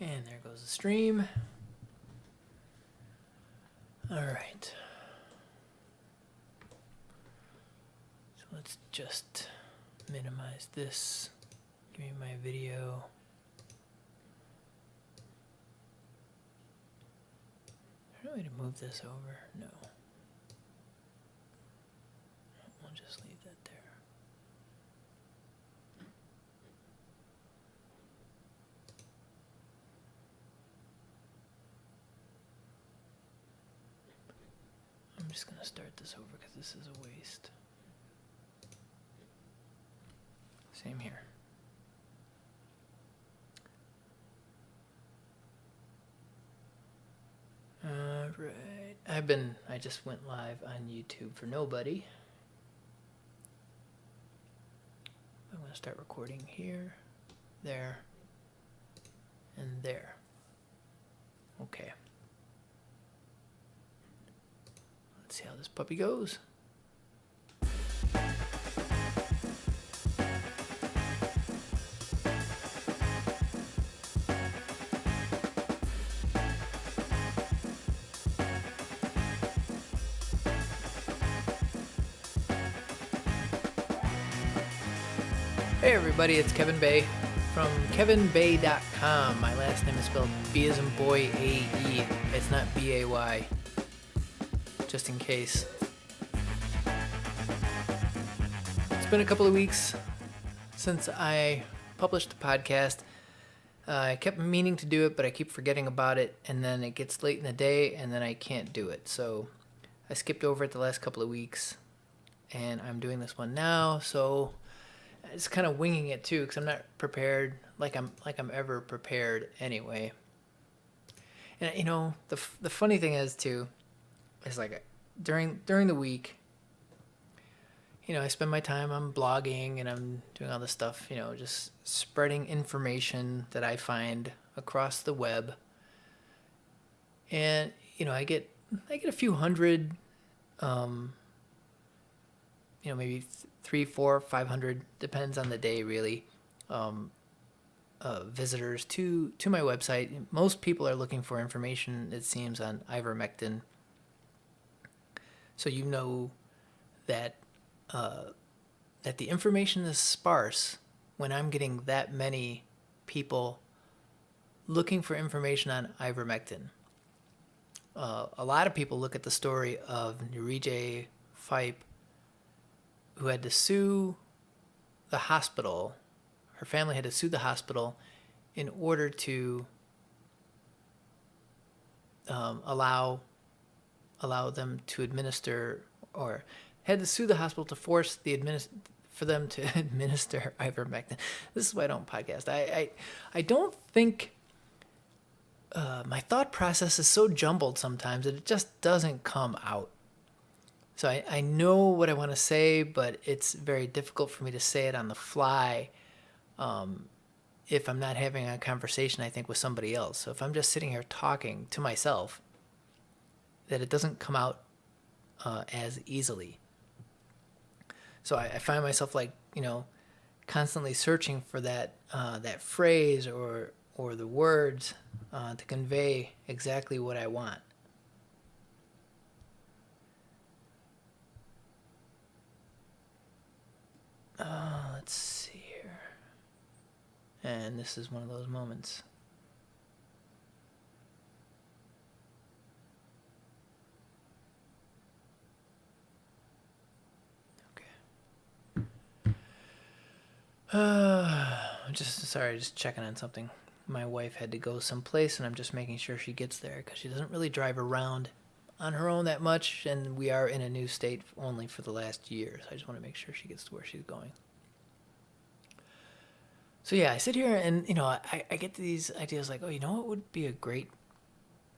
And there goes the stream. All right. So let's just minimize this. Give me my video. Is there a way to move this over? No. We'll just leave that there. I'm just gonna start this over because this is a waste. Same here. Alright. I've been, I just went live on YouTube for nobody. I'm to start recording here, there, and there. Okay. Let's see how this puppy goes. Hey everybody, it's Kevin Bae from kevinbae.com. My last name is spelled B as in boy A E. It's not B A Y. Just in case. It's been a couple of weeks since I published the podcast. Uh, I kept meaning to do it, but I keep forgetting about it, and then it gets late in the day, and then I can't do it. So I skipped over it the last couple of weeks, and I'm doing this one now. So it's kind of winging it too because I'm not prepared like I'm like I'm ever prepared anyway. And you know the the funny thing is too, is like during during the week. You know, I spend my time on blogging and I'm doing all this stuff. You know, just spreading information that I find across the web. And you know, I get I get a few hundred, um, you know, maybe three, four, five hundred, depends on the day, really. Um, uh, visitors to to my website. Most people are looking for information. It seems on ivermectin. So you know that uh, that the information is sparse when I'm getting that many people looking for information on ivermectin. Uh, a lot of people look at the story of Nurije Fype who had to sue the hospital. Her family had to sue the hospital in order to um, allow allow them to administer or had to sue the hospital to force the administ- for them to administer ivermectin. This is why I don't podcast. I I, I don't think uh, my thought process is so jumbled sometimes that it just doesn't come out. So I, I know what I want to say, but it's very difficult for me to say it on the fly um, if I'm not having a conversation, I think, with somebody else. So if I'm just sitting here talking to myself, that it doesn't come out uh, as easily. So I, I, find myself like, you know, constantly searching for that uh, that phrase or or the words uh, to convey exactly what I want. Uh, let's see here. And this is one of those moments. just sorry, just checking on something. My wife had to go someplace, and I'm just making sure she gets there because she doesn't really drive around on her own that much, and we are in a new state only for the last year. So I just want to make sure she gets to where she's going. So yeah, I sit here and you know I, I get these ideas like, oh, you know what would be a great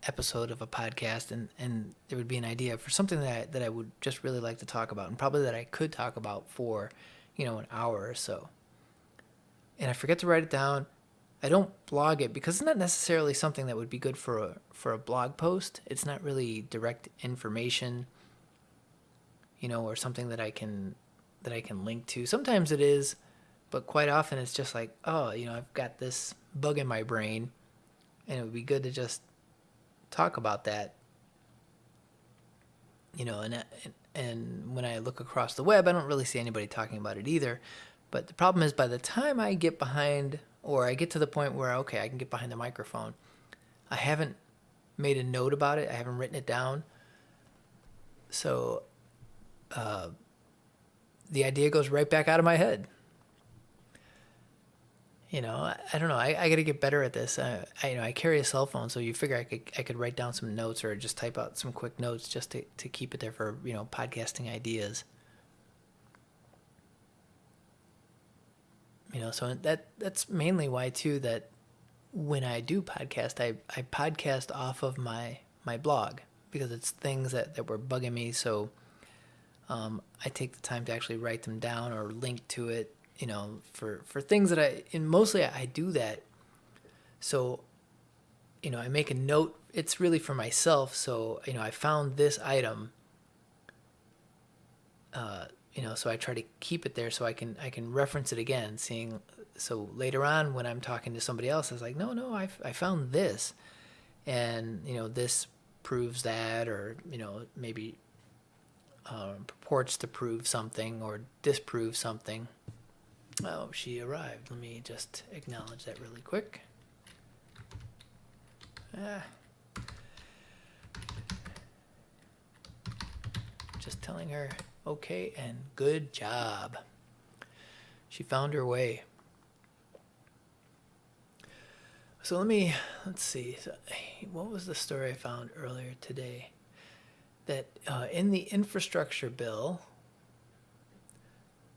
episode of a podcast, and and there would be an idea for something that I, that I would just really like to talk about, and probably that I could talk about for, you know, an hour or so. And I forget to write it down, I don't blog it because it's not necessarily something that would be good for a for a blog post. It's not really direct information, you know, or something that I can that I can link to. Sometimes it is, but quite often it's just like, oh, you know, I've got this bug in my brain. and it would be good to just talk about that. You know, and and when I look across the web, I don't really see anybody talking about it either. But the problem is, by the time I get behind, or I get to the point where okay, I can get behind the microphone, I haven't made a note about it. I haven't written it down. So, uh, the idea goes right back out of my head you know, I, I don't know. I, I got to get better at this. Uh, I, you know, I carry a cell phone, so you figure I could I could write down some notes or just type out some quick notes just to, to keep it there for you know podcasting ideas. You know, so that that's mainly why too that when I do podcast, I, I podcast off of my my blog because it's things that, that were bugging me. So um, I take the time to actually write them down or link to it you know, for for things that I and mostly I, do that. So, you know, I make a note. It's really for myself. So, you know, I found this item. Uh, you know, so I try to keep it there so I can I can reference it again. Seeing so later on when I'm talking to somebody else, I was like, no, no, I I found this, and you know, this proves that, or you know, maybe um, purports to prove something or disprove something. Oh, she arrived. Let me just acknowledge that really quick. Ah. Just telling her, okay, and good job. She found her way. So let me, let's see. So, what was the story I found earlier today? That uh, in the infrastructure bill,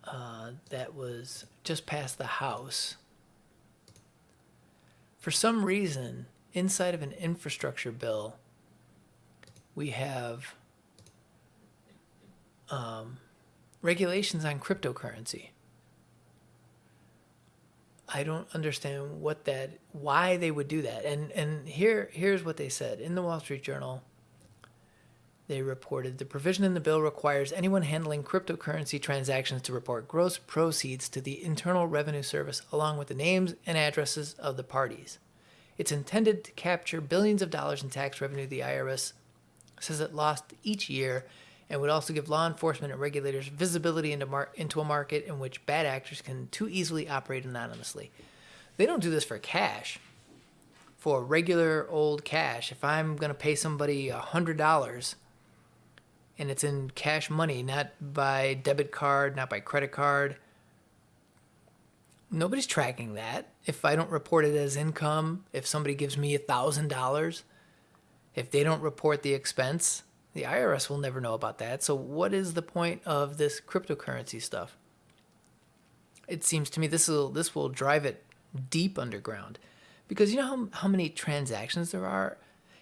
uh, that was just past the house. For some reason, inside of an infrastructure bill, we have um, regulations on cryptocurrency. I don't understand what that, why they would do that. And and here here's what they said in the Wall Street Journal they reported the provision in the bill requires anyone handling cryptocurrency transactions to report gross proceeds to the Internal Revenue Service along with the names and addresses of the parties. It's intended to capture billions of dollars in tax revenue the IRS says it lost each year and would also give law enforcement and regulators visibility into, mar- into a market in which bad actors can too easily operate anonymously. They don't do this for cash. For regular old cash, if I'm going to pay somebody $100 and it's in cash money, not by debit card, not by credit card. Nobody's tracking that. If I don't report it as income, if somebody gives me a $1,000, if they don't report the expense, the IRS will never know about that. So, what is the point of this cryptocurrency stuff? It seems to me this will this will drive it deep underground, because you know how how many transactions there are.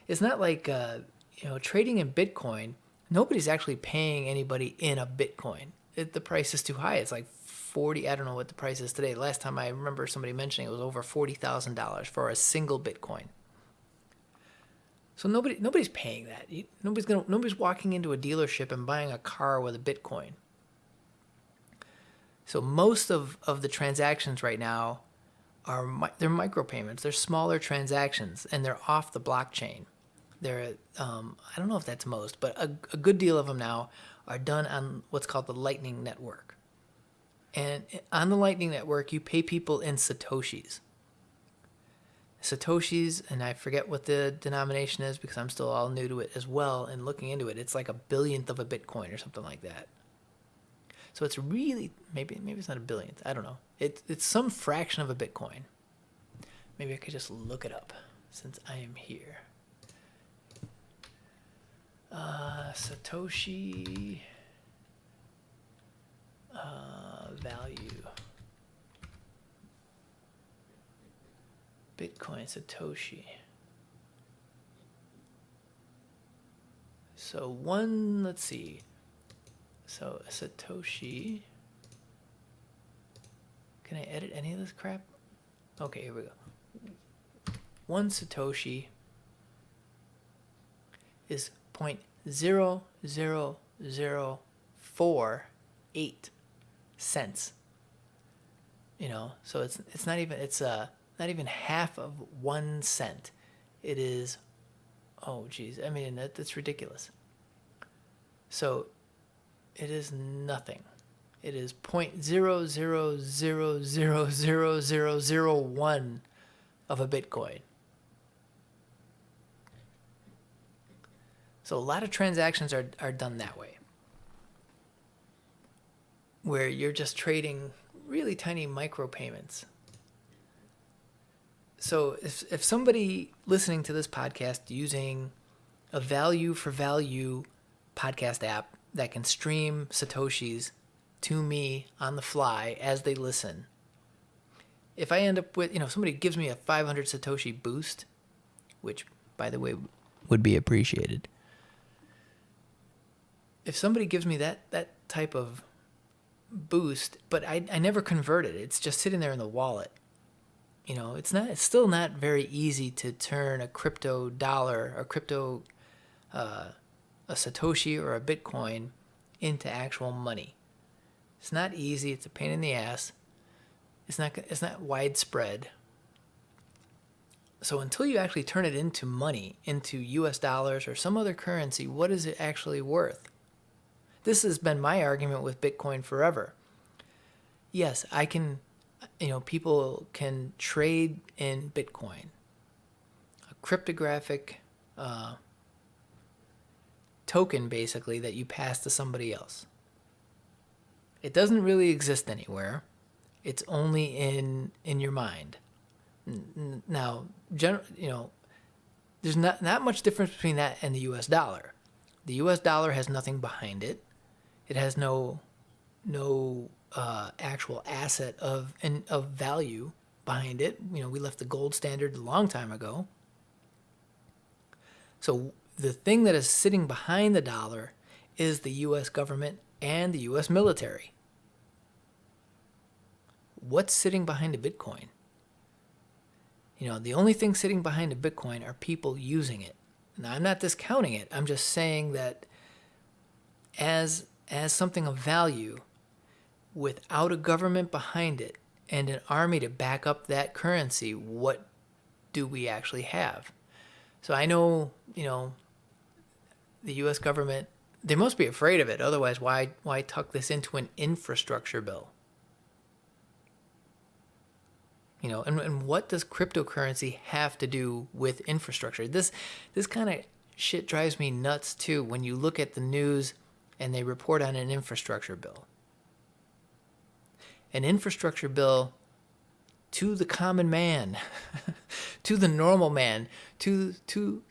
It's not like uh, you know trading in Bitcoin nobody's actually paying anybody in a Bitcoin. It, the price is too high. It's like 40, I don't know what the price is today. Last time I remember somebody mentioning it was over $40,000 for a single Bitcoin. So nobody nobody's paying that. Nobody's to nobody's walking into a dealership and buying a car with a Bitcoin. So most of, of the transactions right now are they're micropayments. They're smaller transactions and they're off the blockchain. There, um, I don't know if that's most, but a, a good deal of them now are done on what's called the Lightning Network. And on the Lightning Network, you pay people in Satoshis. Satoshis, and I forget what the denomination is because I'm still all new to it as well and looking into it. It's like a billionth of a Bitcoin or something like that. So it's really maybe maybe it's not a billionth. I don't know. It's it's some fraction of a Bitcoin. Maybe I could just look it up since I am here. Uh, Satoshi uh, value. Bitcoin Satoshi. So one, let's see. So a Satoshi. Can I edit any of this crap? Okay, here we go. One Satoshi is point zero zero zero four eight cents. You know, so it's it's not even it's uh not even half of one cent. it is, oh geez, I mean that, that's ridiculous. So, it is nothing. It is point zero zero zero zero zero zero zero one of a Bitcoin. So a lot of transactions are, are done that way. Where you're just trading really tiny micropayments. So if, if somebody listening to this podcast using a value for value podcast app that can stream Satoshis to me on the fly as they listen, if I end up with, you know, somebody gives me a 500 Satoshi boost, which by the way would be appreciated. If somebody gives me that that type of boost, but I, I never convert it. It's just sitting there in the wallet. You know, it's not. It's still not very easy to turn a crypto dollar or crypto, uh, a satoshi or a Bitcoin, into actual money. It's not easy. It's a pain in the ass. It's not. It's not widespread. So until you actually turn it into money, into U.S. dollars or some other currency, what is it actually worth? This has been my argument with Bitcoin forever. Yes, I can, you know, people can trade in Bitcoin, a cryptographic uh, token basically that you pass to somebody else. It doesn't really exist anywhere. It's only in in your mind. Now, general, you know, there's not not much difference between that and the U.S. dollar. The U.S. dollar has nothing behind it. It has no no uh, actual asset of and of value behind it. You know, we left the gold standard a long time ago. So the thing that is sitting behind the dollar is the U.S. government and the U.S. military. What's sitting behind a Bitcoin? You know, the only thing sitting behind a Bitcoin are people using it. Now, I'm not discounting it. I'm just saying that as as something of value without a government behind it and an army to back up that currency, what do we actually have? So I know, you know, the US government they must be afraid of it. Otherwise, why why tuck this into an infrastructure bill? You know, and, and what does cryptocurrency have to do with infrastructure? This this kind of shit drives me nuts too when you look at the news and they report on an infrastructure bill. An infrastructure bill to the common man, to the normal man, to to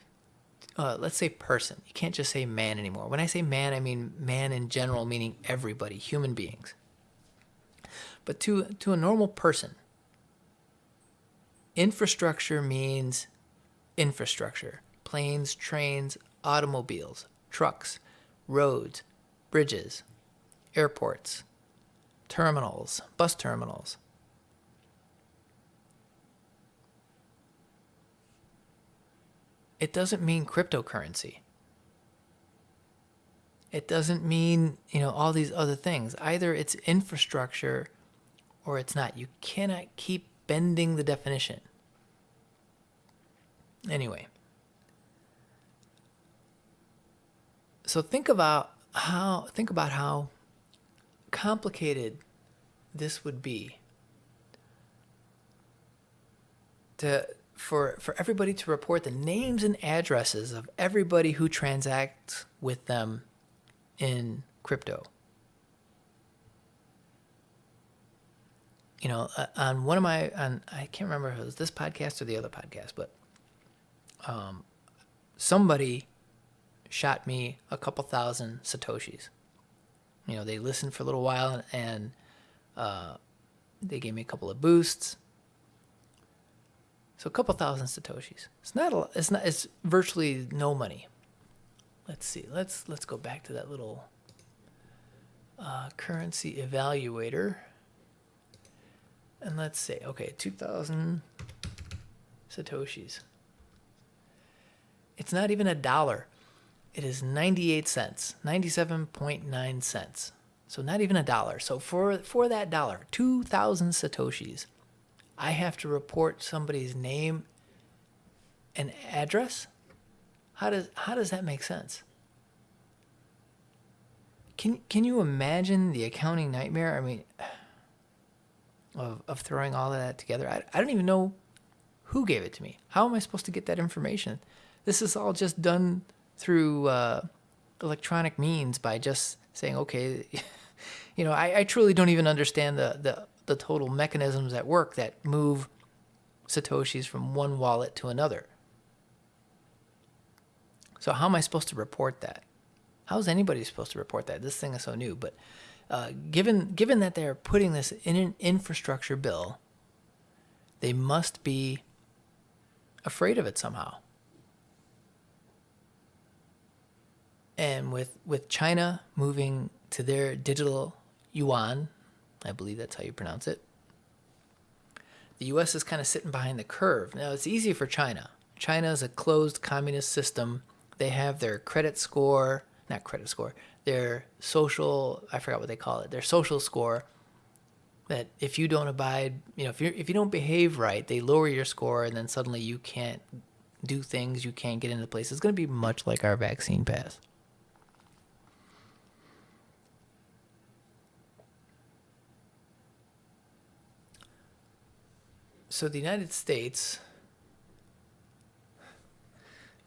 uh, let's say person. You can't just say man anymore. When I say man, I mean man in general, meaning everybody, human beings. But to to a normal person, infrastructure means infrastructure: planes, trains, automobiles, trucks, roads, bridges, airports, terminals, bus terminals. It doesn't mean cryptocurrency. It doesn't mean, you know, all these other things. Either it's infrastructure or it's not. You cannot keep bending the definition. Anyway. So think about how think about how complicated this would be to for for everybody to report the names and addresses of everybody who transacts with them in crypto. You know, uh, on one of my on I can't remember if it was this podcast or the other podcast, but um, somebody shot me a couple thousand satoshis. You know, they listened for a little while and uh, they gave me a couple of boosts. So a couple thousand satoshis. It's not a, it's not it's virtually no money. Let's see. Let's let's go back to that little uh, currency evaluator. And let's say, okay, 2,000 satoshis. It's not even a dollar. It is 98 cents, 97.9 cents. So not even a dollar. So for for that dollar, 2000 satoshis, I have to report somebody's name and address? How does how does that make sense? Can can you imagine the accounting nightmare? I mean, of of throwing all of that together. I I don't even know who gave it to me. How am I supposed to get that information? This is all just done through uh, electronic means by just saying, okay, you know, I, I truly don't even understand the, the the total mechanisms at work that move satoshis from one wallet to another. So how am I supposed to report that? How is anybody supposed to report that? This thing is so new. But uh, given given that they're putting this in an infrastructure bill, they must be afraid of it somehow. And with with China moving to their digital yuan, I believe that's how you pronounce it. The US is kind of sitting behind the curve. Now it's easy for China. China is a closed communist system. They have their credit score, not credit score, their social, I forgot what they call it, their social score that if you don't abide, you know, if you if you don't behave right, they lower your score and then suddenly you can't do things, you can't get into places. It's going to be much like our vaccine pass. So the United States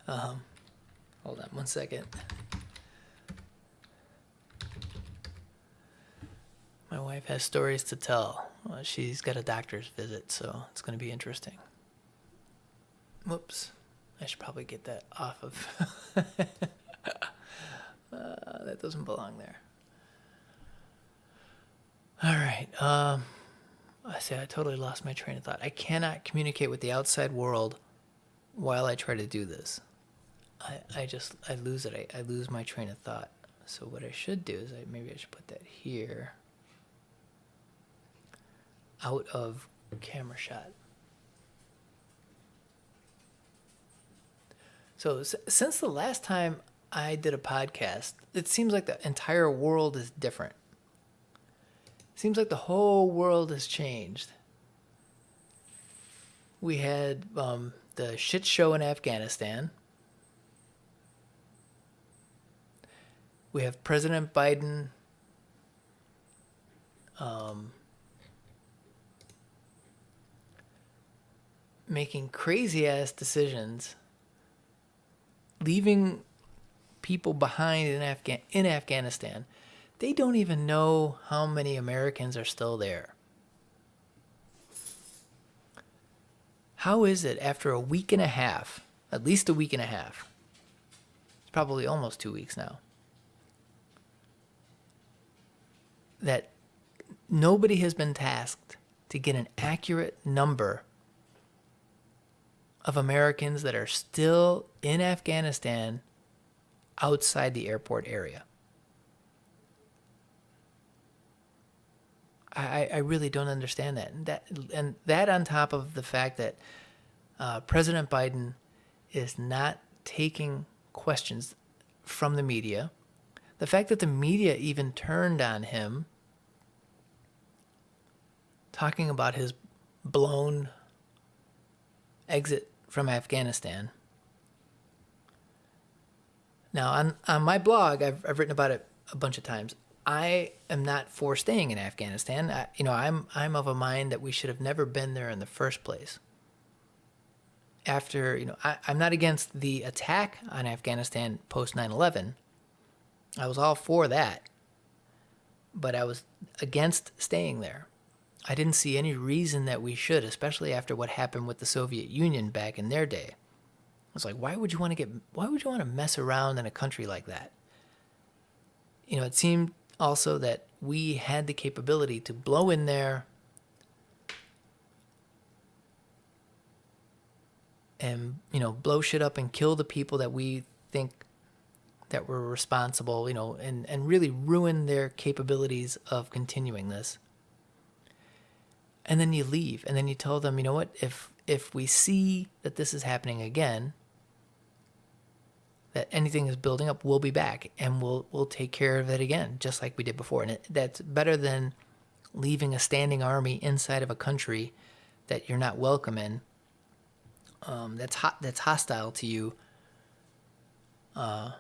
um, hold on one second. My wife has stories to tell. Well, she's got a doctor's visit, so it's going to be interesting. Whoops. I should probably get that off of. uh, that doesn't belong there. All right. Um, I say I totally lost my train of thought. I cannot communicate with the outside world while I try to do this. I, I just I lose it. I, I lose my train of thought. So what I should do is I maybe I should put that here out of camera shot. So since the last time I did a podcast, it seems like the entire world is different. Seems like the whole world has changed. We had um, the shit show in Afghanistan. We have President Biden um, making crazy ass decisions, leaving people behind in Afghan in Afghanistan. They don't even know how many Americans are still there. How is it after a week and a half, at least a week and a half? It's probably almost 2 weeks now. That nobody has been tasked to get an accurate number of Americans that are still in Afghanistan outside the airport area. I, I really don't understand that. And that and that on top of the fact that uh, President Biden is not taking questions from the media, the fact that the media even turned on him, talking about his blown exit from Afghanistan. Now, on, on my blog, I've, I've written about it a bunch of times. I am not for staying in Afghanistan. I, you know, I'm I'm of a mind that we should have never been there in the first place. After you know, I, I'm not against the attack on Afghanistan post 9/11. I was all for that, but I was against staying there. I didn't see any reason that we should, especially after what happened with the Soviet Union back in their day. I was like, why would you want to get why would you want to mess around in a country like that? You know, it seemed also that we had the capability to blow in there and you know blow shit up and kill the people that we think that were responsible you know and and really ruin their capabilities of continuing this. And then you leave and then you tell them you know what? If if we see that this is happening again that anything is building up, we'll be back and we'll we'll take care of it again, just like we did before. And it, that's better than leaving a standing army inside of a country that you're not welcome in, um, that's hot that's hostile to you. Uh,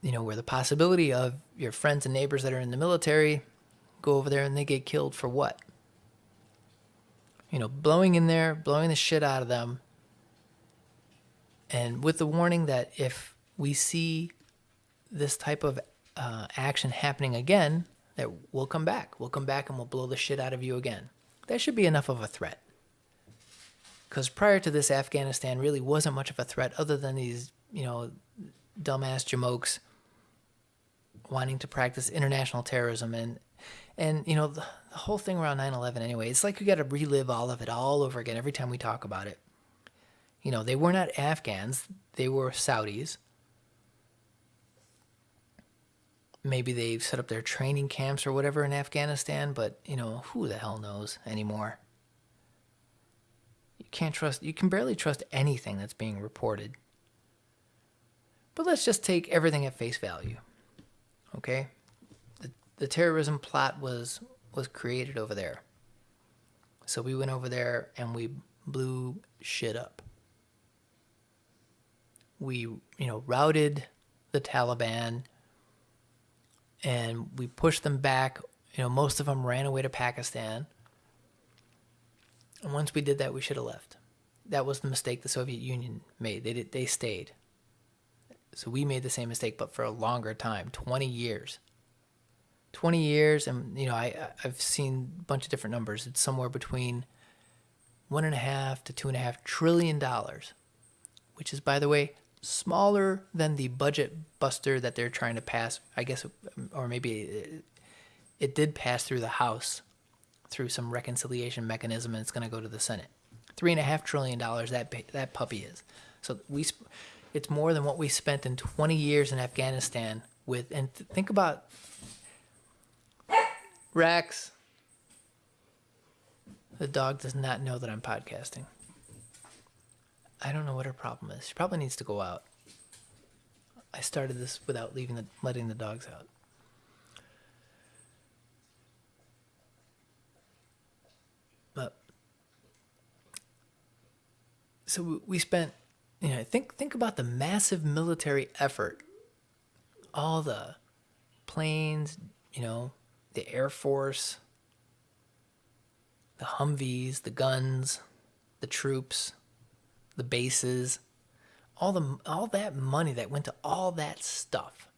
you know, where the possibility of your friends and neighbors that are in the military go over there and they get killed for what? You know, blowing in there, blowing the shit out of them, and with the warning that if we see this type of uh, action happening again, that we'll come back. We'll come back and we'll blow the shit out of you again. That should be enough of a threat. Because prior to this, Afghanistan really wasn't much of a threat other than these, you know, dumbass jamokes wanting to practice international terrorism and and you know the, the whole thing around 9-11 anyway it's like we got to relive all of it all over again every time we talk about it you know they were not afghans they were saudis maybe they've set up their training camps or whatever in Afghanistan, but you know, who the hell knows anymore? You can't trust, you can barely trust anything that's being reported. But let's just take everything at face value. Okay? The, the terrorism plot was was created over there. So we went over there and we blew shit up. We, you know, routed the Taliban and we pushed them back. You know, most of them ran away to Pakistan. And once we did that, we should have left. That was the mistake the Soviet Union made. They did, they stayed. So we made the same mistake, but for a longer time, 20 years. 20 years, and you know, I I've seen a bunch of different numbers. It's somewhere between one and a half to two and a half trillion dollars, which is, by the way, smaller than the budget buster that they're trying to pass. I guess, or maybe it, it did pass through the House through some reconciliation mechanism, and it's going to go to the Senate. Three and a half trillion dollars that that puppy is. So we, it's more than what we spent in 20 years in Afghanistan with. And th- think about Rex. The dog does not know that I'm podcasting. I don't know what her problem is. She probably needs to go out. I started this without leaving the letting the dogs out. But so we spent, you know, think think about the massive military effort, all the planes, you know, the Air Force, the Humvees, the guns, the troops the bases, all the all that money that went to all that stuff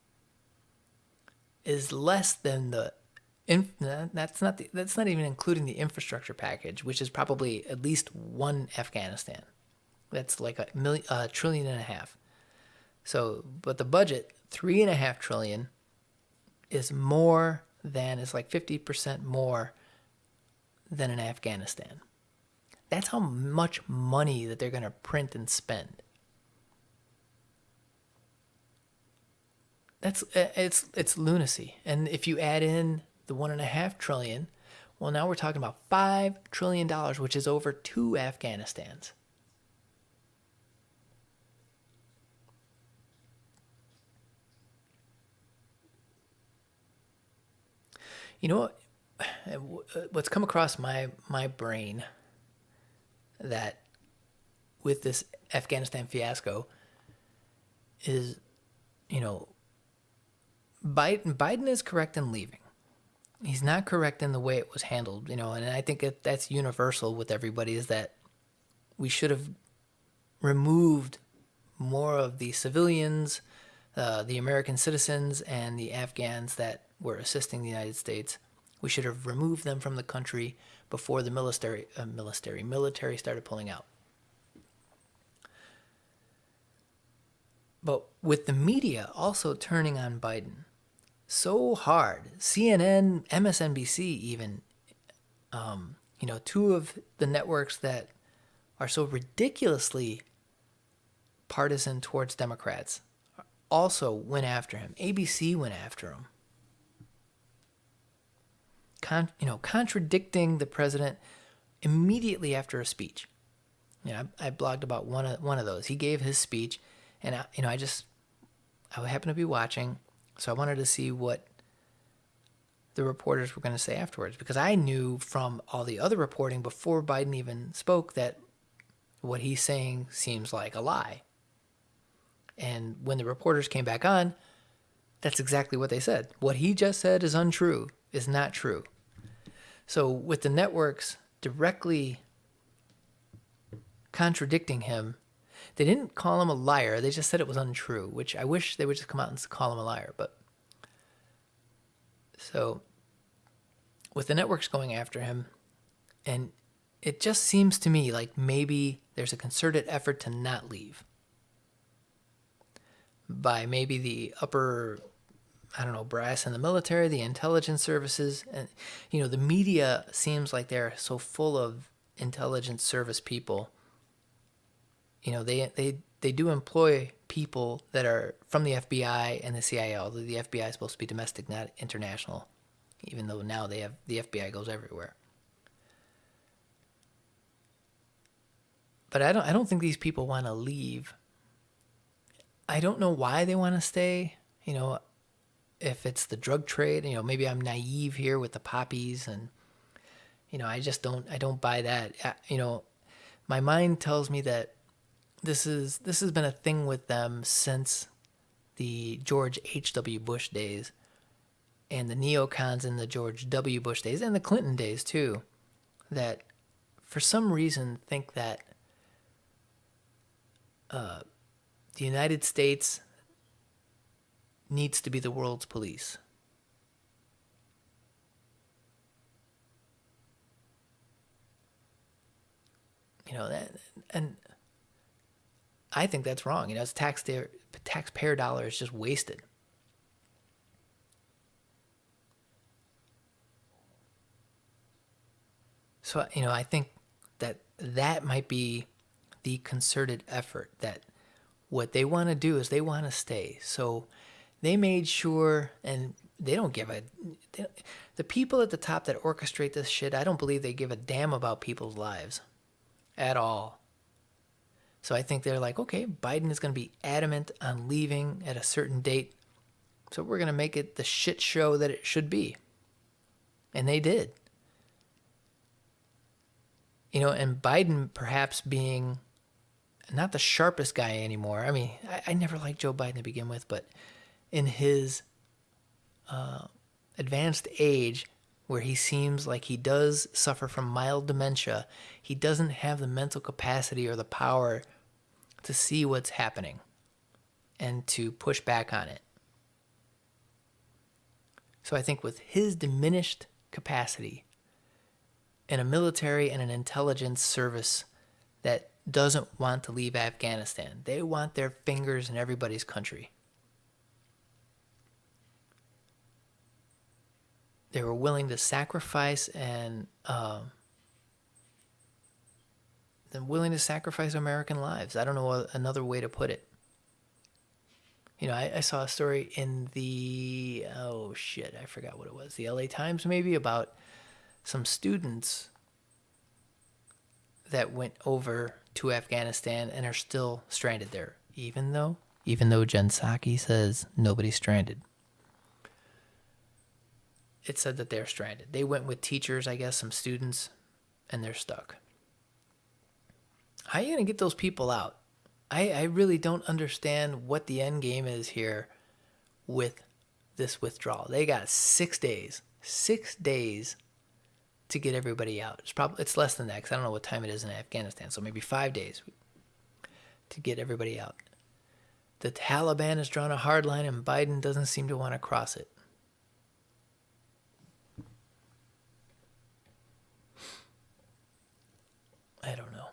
is less than the that's not the, that's not even including the infrastructure package, which is probably at least one Afghanistan. That's like a million, a trillion and a half. So, but the budget three and a half trillion is more than is like fifty percent more than in Afghanistan. That's how much money that they're going to print and spend. That's uh, it's it's lunacy. And if you add in the one and a half trillion, well, now we're talking about five trillion dollars, which is over two Afghanistans. You know what? What's come across my my brain that with this Afghanistan fiasco is, you know, Biden, Biden is correct in leaving. He's not correct in the way it was handled, you know, and I think that that's universal with everybody is that we should have removed more of the civilians, uh, the American citizens, and the Afghans that were assisting the United States. We should have removed them from the country before the military, uh, military, military started pulling out. But with the media also turning on Biden so hard, CNN, MSNBC, even, um, you know, two of the networks that are so ridiculously partisan towards Democrats also went after him. ABC went after him con- you know, contradicting the president immediately after a speech. You know, I, I blogged about one of one of those. He gave his speech, and I, you know, I just I happened to be watching, so I wanted to see what the reporters were going to say afterwards because I knew from all the other reporting before Biden even spoke that what he's saying seems like a lie. And when the reporters came back on, that's exactly what they said. What he just said is untrue, is not true. So with the networks directly contradicting him, they didn't call him a liar. They just said it was untrue, which I wish they would just come out and call him a liar. But so with the networks going after him, and it just seems to me like maybe there's a concerted effort to not leave by maybe the upper I don't know, brass in the military, the intelligence services, and you know, the media seems like they're so full of intelligence service people. You know, they they they do employ people that are from the FBI and the CIA. Although the FBI is supposed to be domestic, not international, even though now they have the FBI goes everywhere. But I don't I don't think these people want to leave. I don't know why they want to stay. You know, if it's the drug trade, you know, maybe I'm naive here with the poppies and you know, I just don't I don't buy that. You know, my mind tells me that this is this has been a thing with them since the George H.W. Bush days and the neocons in the George W. Bush days and the Clinton days too that for some reason think that uh, the United States needs to be the world's police. You know that, and I think that's wrong. You know, it's taxpayer taxpayer dollar is just wasted. So you know, I think that that might be the concerted effort. That what they want to do is they want to stay. So they made sure, and they don't give a. They, the people at the top that orchestrate this shit, I don't believe they give a damn about people's lives at all. So I think they're like, okay, Biden is going to be adamant on leaving at a certain date. So we're going to make it the shit show that it should be. And they did. You know, and Biden perhaps being not the sharpest guy anymore. I mean, I, I never liked Joe Biden to begin with, but in his uh, advanced age, where he seems like he does suffer from mild dementia, he doesn't have the mental capacity or the power to see what's happening and to push back on it. So I think with his diminished capacity in a military and an intelligence service that doesn't want to leave Afghanistan, they want their fingers in everybody's country. They were willing to sacrifice and um, they're willing to sacrifice American lives. I don't know another way to put it. You know, I, I saw a story in the oh shit, I forgot what it was. The LA Times maybe about some students that went over to Afghanistan and are still stranded there, even though even though Jen Psaki says nobody's stranded it said that they're stranded. They went with teachers, I guess, some students, and they're stuck. How are you going to get those people out? I, I really don't understand what the end game is here with this withdrawal. They got six days, six days to get everybody out. It's probably it's less than that because I don't know what time it is in Afghanistan. So maybe five days to get everybody out. The Taliban has drawn a hard line, and Biden doesn't seem to want to cross it. I don't know.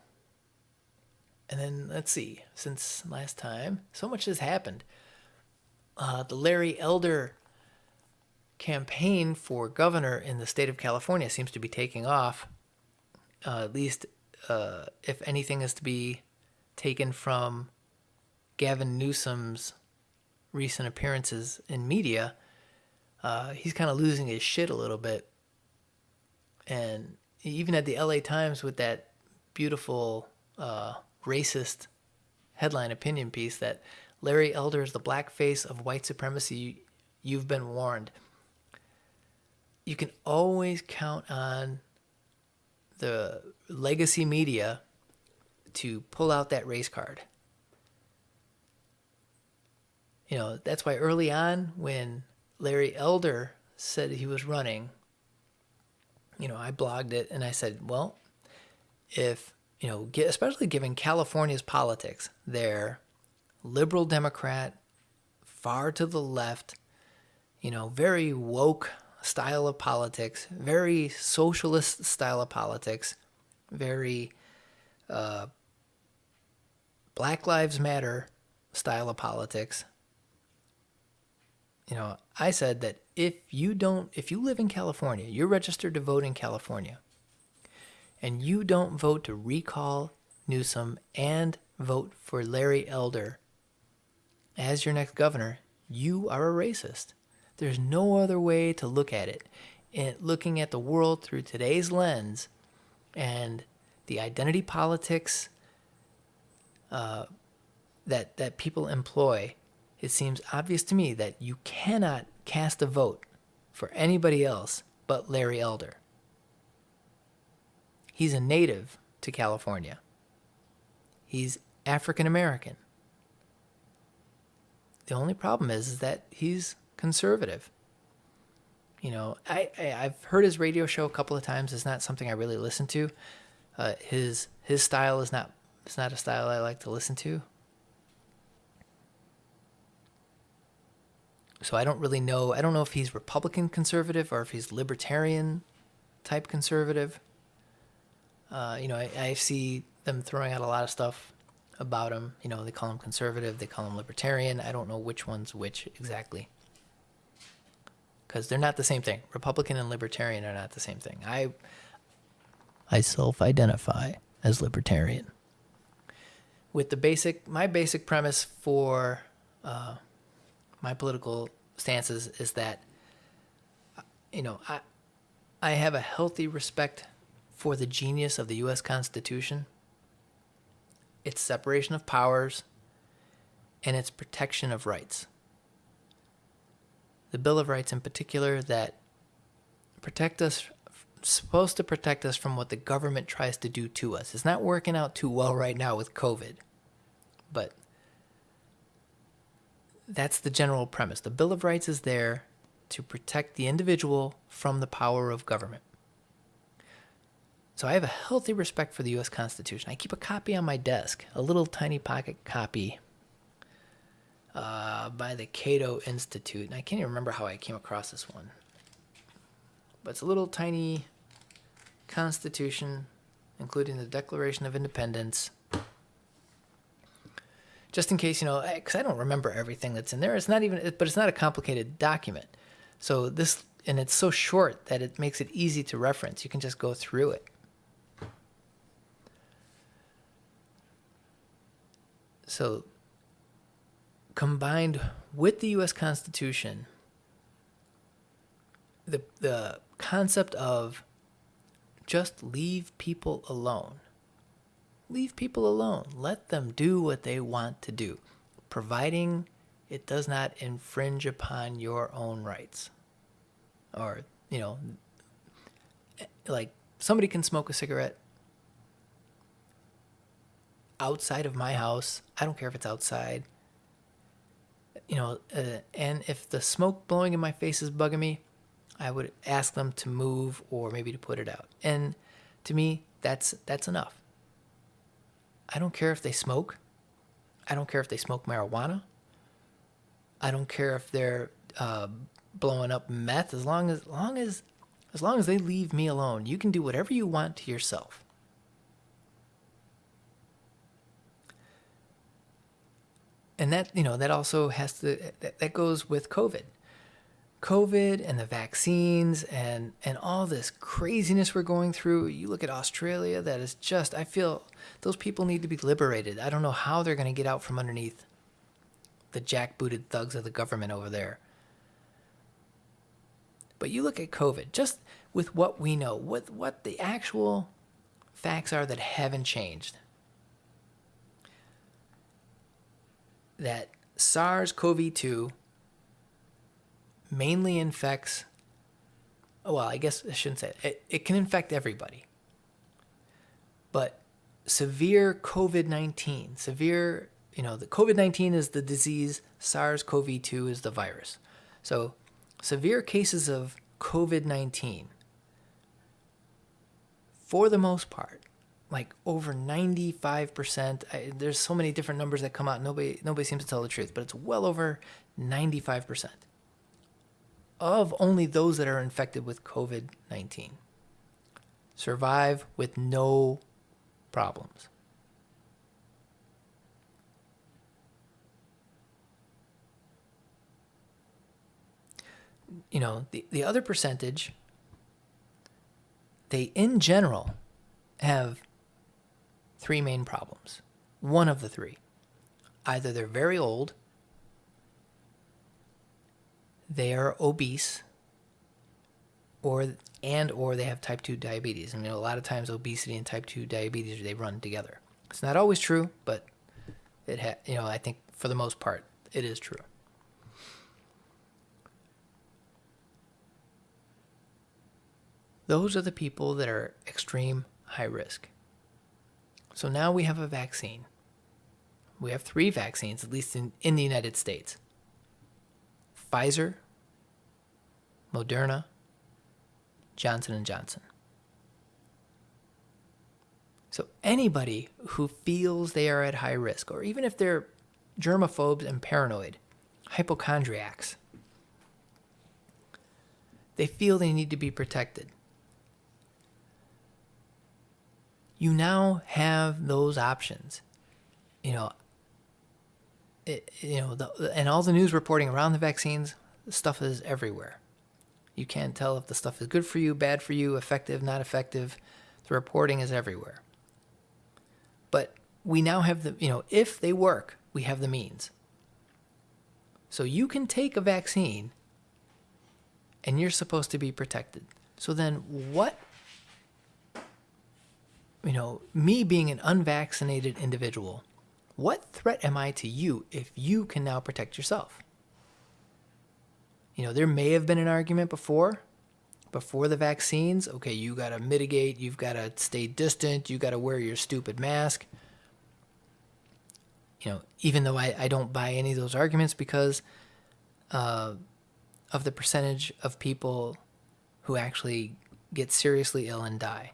And then let's see, since last time, so much has happened. Uh, the Larry Elder campaign for governor in the state of California seems to be taking off. Uh, at least, uh, if anything is to be taken from Gavin Newsom's recent appearances in media, uh, he's kind of losing his shit a little bit. And even at the LA Times with that beautiful uh, racist headline opinion piece that Larry Elder is the black face of white supremacy. You've been warned. you can always count on the legacy media to pull out that race card. You know, that's why early on when Larry Elder said he was running, you know, I blogged it and I said, well, if, you know, especially given California's politics, they're liberal Democrat, far to the left, you know, very woke style of politics, very socialist style of politics, very uh, Black Lives Matter style of politics. You know, I said that if you don't, if you live in California, you're registered to vote in California, and you don't vote to recall Newsom and vote for Larry Elder as your next governor, you are a racist. There's no other way to look at it. And looking at the world through today's lens and the identity politics uh, that that people employ, it seems obvious to me that you cannot cast a vote for anybody else but Larry Elder. He's a native to California. He's African American. The only problem is, is that he's conservative. You know, I, I have heard his radio show a couple of times. It's not something I really listen to. Uh, his his style is not it's not a style I like to listen to. So I don't really know. I don't know if he's Republican conservative or if he's libertarian type conservative. Uh, you know, I, I see them throwing out a lot of stuff about him. You know, they call him conservative, they call him libertarian. I don't know which one's which exactly because they're not the same thing. Republican and libertarian are not the same thing. I I self-identify as libertarian. With the basic, my basic premise for uh, my political stances is that you know I I have a healthy respect for the genius of the U.S. Constitution, its separation of powers, and its protection of rights the Bill of Rights in particular that protect us supposed to protect us from what the government tries to do to us. It's not working out too well right now with COVID. But that's the general premise. The Bill of Rights is there to protect the individual from the power of government. So I have a healthy respect for the US Constitution. I keep a copy on my desk, a little tiny pocket copy uh, by the Cato Institute. And I can't even remember how I came across this one. But it's a little tiny constitution, including the Declaration of Independence. Just in case, you know, because I, don't remember everything that's in there. It's not even, but it's not a complicated document. So this, and it's so short that it makes it easy to reference. You can just go through it. So combined with the U.S. Constitution, the the concept of just leave people alone. Leave people alone. Let them do what they want to do, providing it does not infringe upon your own rights. Or, you know, like somebody can smoke a cigarette outside of my house. I don't care if it's outside you know, uh, and if the smoke blowing in my face is bugging me, I would ask them to move or maybe to put it out. And to me, that's that's enough. I don't care if they smoke. I don't care if they smoke marijuana. I don't care if they're uh, blowing up meth. As long as, as long as as long as they leave me alone, you can do whatever you want to yourself. And that you know that also has to that, that goes with covid. Covid and the vaccines and and all this craziness we're going through. You look at australia that is just i feel those people need to be liberated. I don't know how they're going to get out from underneath the jackbooted thugs of the government over there. But you look at covid just with what we know with what the actual facts are that haven't changed that SARS CoV 2 mainly infects well, I guess I shouldn't say it. It, it can infect everybody. But severe COVID 19, severe, you know, the COVID 19 is the disease, SARS CoV 2 is the virus. So severe cases of COVID 19, for the most part, like over 95%, I, there's so many different numbers that come out. Nobody, nobody seems to tell the truth, but it's well over 95% of only those that are infected with COVID 19 survive with no problems. You know, the, the other percentage, they in general have three main problems. One of the three. Either they're very old, they are obese, or and or they have type 2 diabetes. I mean, a lot of times obesity and type 2 diabetes they run together. It's not always true, but it ha- you know, I think for the most part it is true. Those are the people that are extreme high risk. So now we have a vaccine. We have three vaccines, at least in, in the United States. Pfizer, Moderna, Johnson & Johnson. So anybody who feels they are at high risk, or even if they're germaphobes and paranoid, hypochondriacs, they feel they need to be protected. You now have those options. You know, it, you know, the, and all the news reporting around the vaccines, the stuff is everywhere. You can't tell if the stuff is good for you, bad for you, effective, not effective. The reporting is everywhere. But we now have the, you know, if they work, we have the means. So you can take a vaccine and you're supposed to be protected. So then what, you know, me being an unvaccinated individual, what threat am I to you if you can now protect yourself? You know, there may have been an argument before, before the vaccines. Okay, you got to mitigate, you've got to stay distant, you got to wear your stupid mask. You know, even though I, I don't buy any of those arguments because uh, of the percentage of people who actually get seriously ill and die.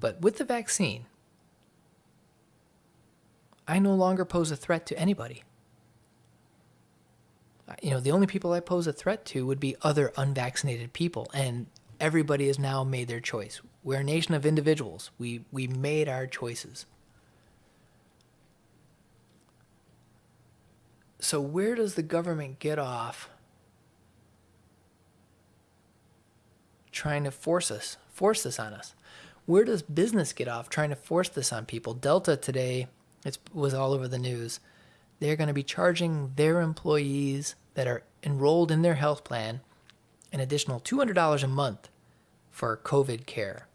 But with the vaccine, I no longer pose a threat to anybody. You know, the only people I pose a threat to would be other unvaccinated people, and everybody has now made their choice. We're a nation of individuals. We we made our choices. So where does the government get off trying to force us, force this on us? Where does business get off trying to force this on people? Delta today it was all over the news. They're going to be charging their employees that are enrolled in their health plan an additional $200 a month for COVID care.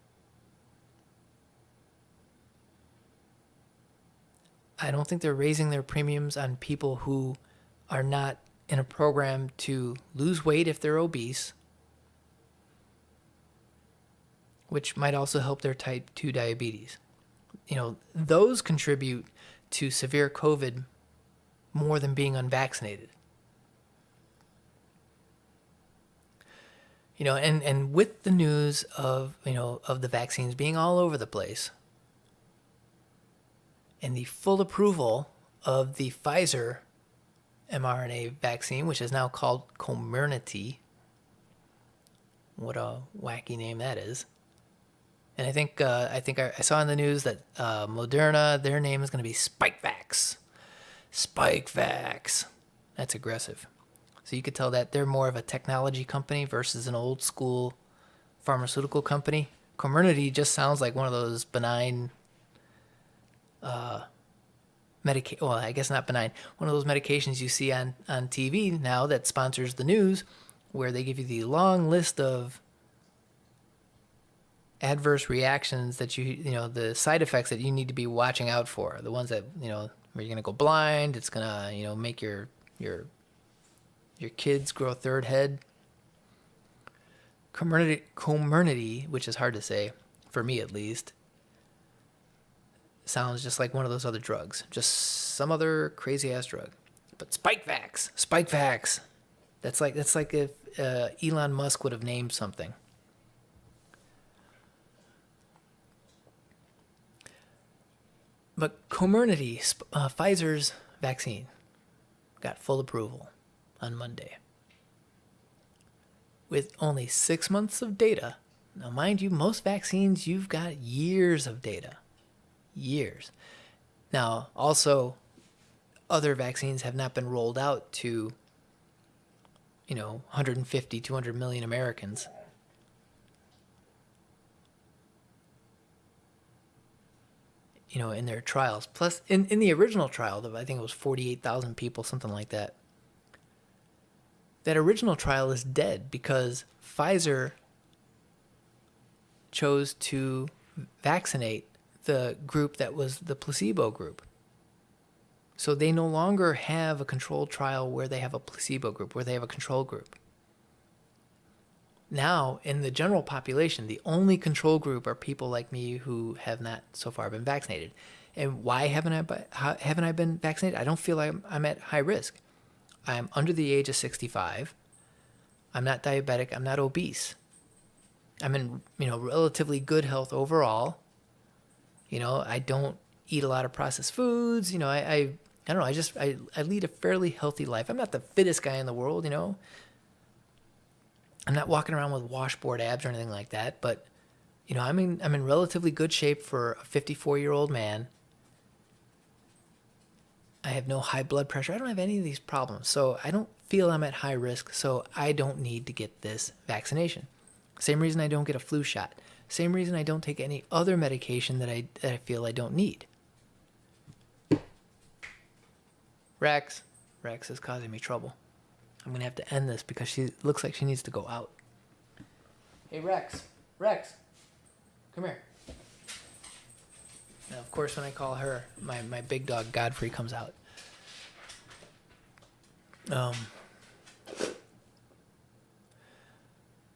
I don't think they're raising their premiums on people who are not in a program to lose weight if they're obese, which might also help their type 2 diabetes. You know, those contribute to severe COVID more than being unvaccinated. You know, and, and with the news of, you know, of the vaccines being all over the place and the full approval of the Pfizer mRNA vaccine, which is now called Comirnaty. What a wacky name that is. And I think uh, I think I, saw in the news that uh, Moderna, their name is going to be Spikevax. Spikevax. That's aggressive. So you could tell that they're more of a technology company versus an old school pharmaceutical company. Comirnaty just sounds like one of those benign uh, medica- well, I guess not benign. One of those medications you see on, on TV now that sponsors the news where they give you the long list of adverse reactions that you you know the side effects that you need to be watching out for the ones that you know where you're gonna go blind it's gonna you know make your your your kids grow third head. Comirnaty, Comirnaty, which is hard to say, for me at least, sounds just like one of those other drugs. Just some other crazy ass drug. But Spikevax, Spikevax. That's like that's like if uh, Elon Musk would have named something. But Comirnaty, uh, Pfizer's vaccine, got full approval on Monday. With only six months of data. Now, mind you, most vaccines, you've got years of data. Years. Now, also, other vaccines have not been rolled out to, you know, 150, 200 million Americans. You know, in their trials. Plus, in, in the original trial, I think it was 48,000 people, something like that. That original trial is dead because Pfizer chose to vaccinate the group that was the placebo group. So they no longer have a controlled trial where they have a placebo group, where they have a control group. Now, in the general population, the only control group are people like me who have not so far been vaccinated. And why haven't I haven't I been vaccinated? I don't feel like I'm, I'm at high risk. I'm under the age of 65. I'm not diabetic. I'm not obese. I'm in, you know, relatively good health overall. You know, I don't eat a lot of processed foods. You know, I, I I don't know. I just I, I lead a fairly healthy life. I'm not the fittest guy in the world, you know. I'm not walking around with washboard abs or anything like that, but you know, I'm in I'm in relatively good shape for a 54 year old man. I have no high blood pressure. I don't have any of these problems, so I don't feel I'm at high risk. So I don't need to get this vaccination. Same reason I don't get a flu shot. Same reason I don't take any other medication that I that I feel I don't need. Rex. Rex is causing me trouble. I'm gonna have to end this because she looks like she needs to go out. Hey Rex. Rex. Come here. Now of course when I call her, my, my big dog Godfrey comes out. Um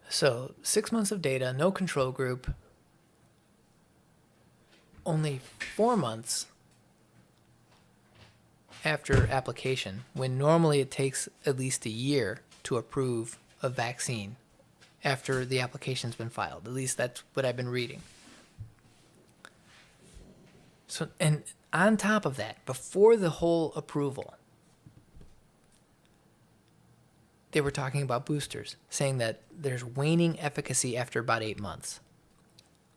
So six months of data, no control group, only four months after application, when normally it takes at least a year to approve a vaccine after the application's been filed. At least that's what I've been reading. So, and on top of that, before the whole approval, they were talking about boosters, saying that there's waning efficacy after about eight months.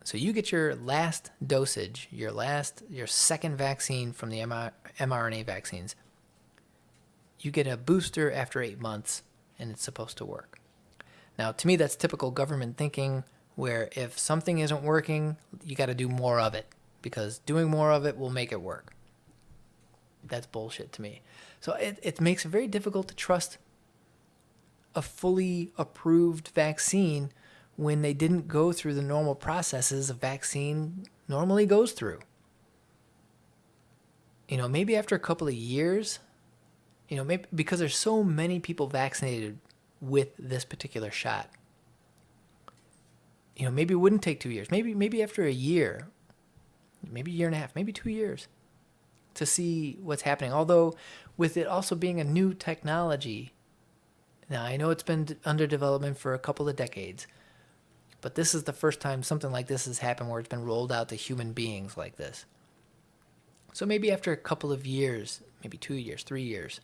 So you get your last dosage, your last, your second vaccine from the mRNA vaccines. You get a booster after eight months, and it's supposed to work. Now, to me, that's typical government thinking, where if something isn't working, you got to do more of it because doing more of it will make it work. That's bullshit to me. So it, it makes it very difficult to trust a fully approved vaccine when they didn't go through the normal processes a vaccine normally goes through. You know, maybe after a couple of years, you know, maybe because there's so many people vaccinated with this particular shot. You know, maybe it wouldn't take two years. Maybe maybe after a year, maybe a year and a half, maybe two years to see what's happening. Although with it also being a new technology, now I know it's been under development for a couple of decades, but this is the first time something like this has happened where it's been rolled out to human beings like this. So maybe after a couple of years, maybe two years, three years,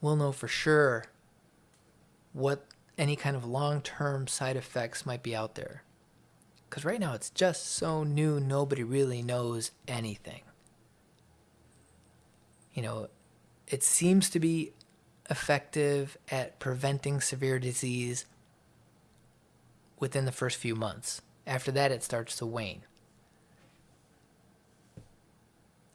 we'll know for sure what any kind of long term side effects might be out there. Because right now it's just so new, nobody really knows anything. You know, it seems to be effective at preventing severe disease within the first few months. After that, it starts to wane.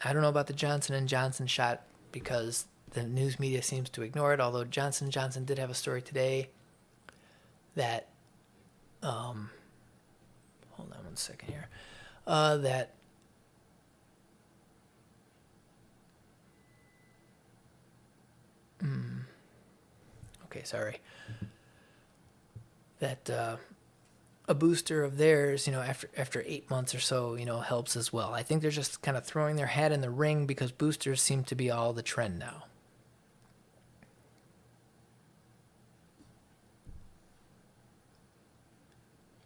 I don't know about the Johnson and Johnson shot because the news media seems to ignore it. Although Johnson Johnson did have a story today that, um, hold on one second here, uh, that mm, Okay, sorry. That uh, a booster of theirs, you know, after after eight months or so, you know, helps as well. I think they're just kind of throwing their hat in the ring because boosters seem to be all the trend now.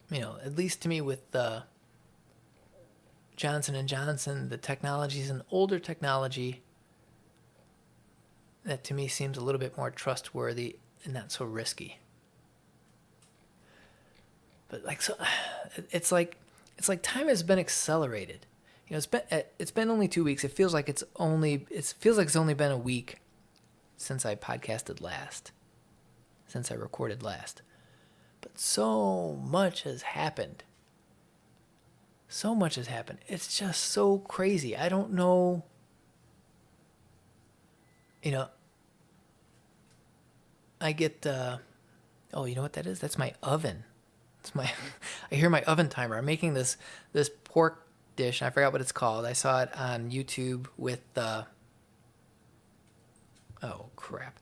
You know, at least to me with uh, Johnson and Johnson, the technology is an older technology that to me seems a little bit more trustworthy and not so risky. But like so, it's like it's like time has been accelerated. You know, it's been it's been only two weeks. It feels like it's only it feels like it's only been a week since I podcasted last, since I recorded last. But so much has happened. So much has happened. It's just so crazy. I don't know. You know, I get. Uh, oh, you know what that is? That's my oven. It's my. I hear my oven timer. I'm making this this pork dish. I forgot what it's called. I saw it on YouTube with. Uh, oh crap.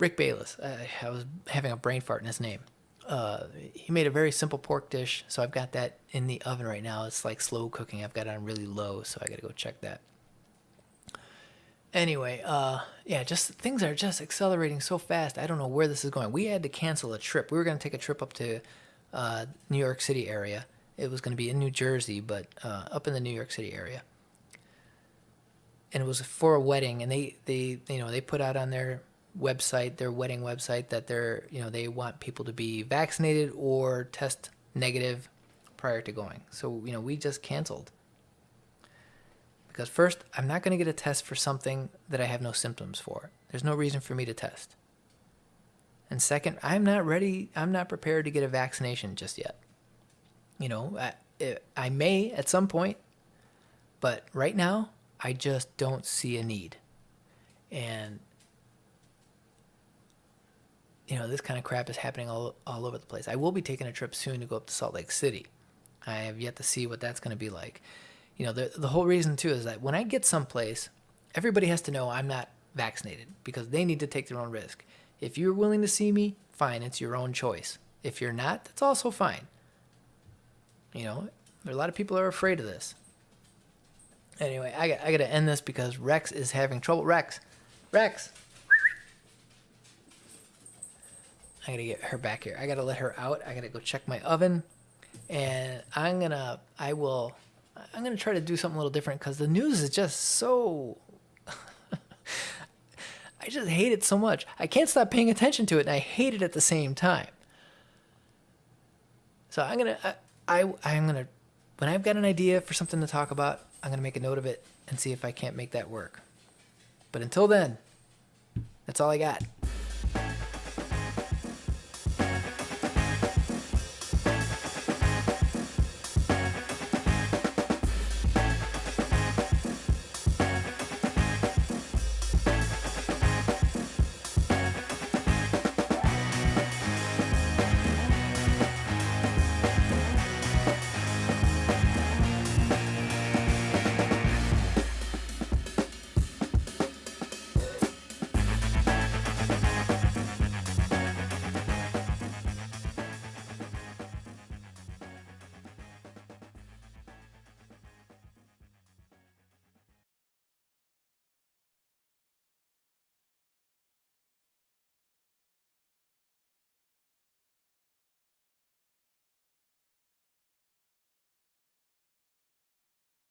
Rick Bayless. I, I was having a brain fart in his name. Uh, he made a very simple pork dish, so I've got that in the oven right now. It's like slow cooking. I've got it on really low, so I got to go check that. Anyway, uh, yeah, just things are just accelerating so fast. I don't know where this is going. We had to cancel a trip. We were going to take a trip up to uh, New York City area. It was going to be in New Jersey, but uh, up in the New York City area. And it was for a wedding, and they, they you know they put out on their website, their wedding website, that they're you know they want people to be vaccinated or test negative prior to going. So you know we just canceled because first, I'm not going to get a test for something that I have no symptoms for. There's no reason for me to test. And second, I'm not ready, I'm not prepared to get a vaccination just yet. You know, I, eh, I may at some point, but right now, I just don't see a need. And, you know, this kind of crap is happening all, all over the place. I will be taking a trip soon to go up to Salt Lake City. I have yet to see what that's going to be like you know, the, the whole reason too is that when I get someplace, everybody has to know I'm not vaccinated because they need to take their own risk. If you're willing to see me, fine, it's your own choice. If you're not, that's also fine. You know, a lot of people are afraid of this. Anyway, I got, I got to end this because Rex is having trouble. Rex, Rex. I got to get her back here. I got to let her out. I got to go check my oven. And I'm going to, I will I'm going to try to do something a little different because the news is just so. I just hate it so much. I can't stop paying attention to it, and I hate it at the same time. So I'm gonna, I, I I'm gonna, when I've got an idea for something to talk about, I'm gonna make a note of it and see if I can't make that work. But until then, that's all I got.